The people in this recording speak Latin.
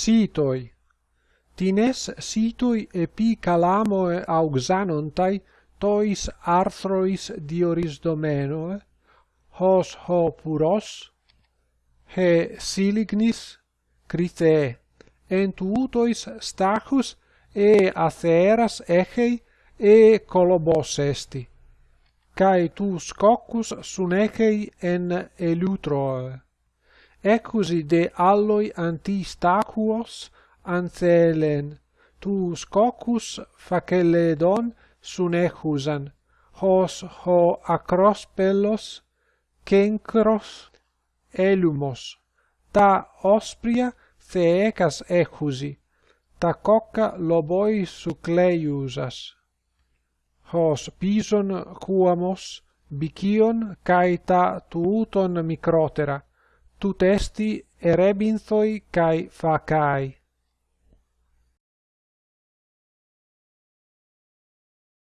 Sitoi. Tines sitoi epi calamoe auxanontai tois arthrois dioris domenoe, hos ho puros, he silignis, crite, entuutois stachus e atheras echei e colobos esti, cae tu scoccus sunechei en elutroe ecusi de alloi antistacuos anthelen, tu scocus faceledon sunechusan, hos ho acrospellos, cencros, elumos, ta ospria theecas echusi, ta cocca loboi sucleiusas. Hos pison cuamos, bicion cae ta tuuton microtera, tu testi erebinthoi kai facai